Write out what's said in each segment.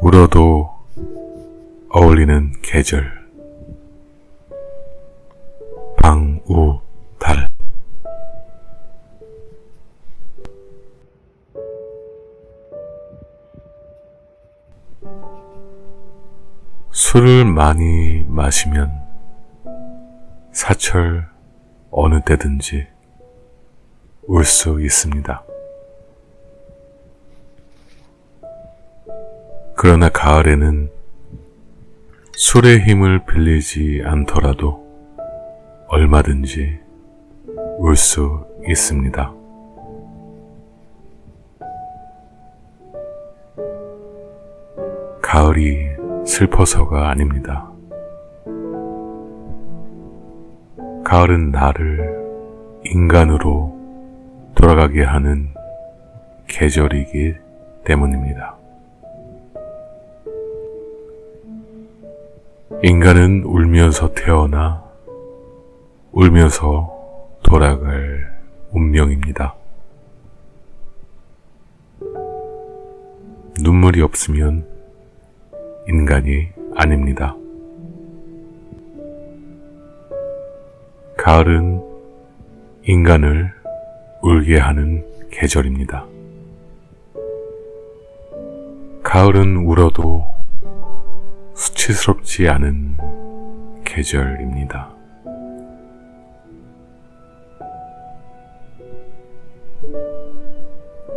울어도 어울리는 계절 방우달 술을 많이 마시면 사철 어느 때든지 울 수 있습니다. 그러나 가을에는 술의 힘을 빌리지 않더라도 얼마든지 울 수 있습니다. 가을이 슬퍼서가 아닙니다. 가을은 나를 인간으로 돌아가게 하는 계절이기 때문입니다. 인간은 울면서 태어나 울면서 돌아갈 운명입니다. 눈물이 없으면 인간이 아닙니다. 가을은 인간을 울게 하는 계절입니다. 가을은 울어도 수치스럽지 않은 계절입니다.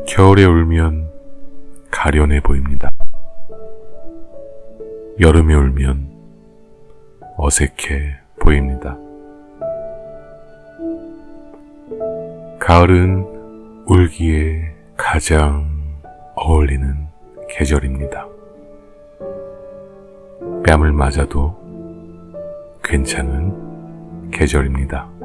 겨울에 울면 가련해 보입니다. 여름에 울면 어색해 보입니다. 가을은 울기에 가장 어울리는 계절입니다. 뺨을 맞아도 괜찮은 계절입니다.